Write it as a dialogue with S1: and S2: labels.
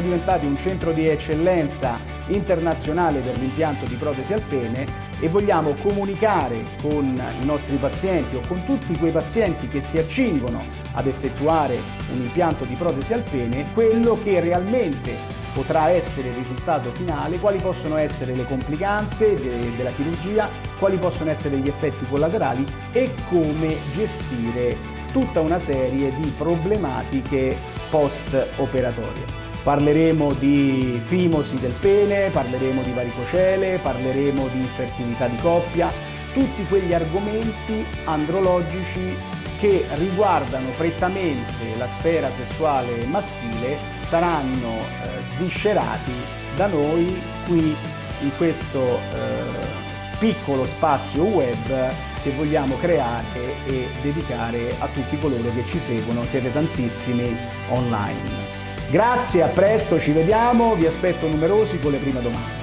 S1: diventati un centro di eccellenza internazionale per l'impianto di protesi al pene e vogliamo comunicare con i nostri pazienti o con tutti quei pazienti che si accingono ad effettuare un impianto di protesi al pene quello che realmente potrà essere il risultato finale, quali possono essere le complicanze de della chirurgia, quali possono essere gli effetti collaterali e come gestire tutta una serie di problematiche post-operatorie. Parleremo di fimosi del pene, parleremo di varicocele, parleremo di infertilità di coppia, tutti quegli argomenti andrologici che riguardano prettamente la sfera sessuale maschile saranno eh, sviscerati da noi qui in questo eh, piccolo spazio web che vogliamo creare e dedicare a tutti coloro che ci seguono, siete tantissimi online. Grazie, a presto, ci vediamo, vi aspetto numerosi con le prime domande.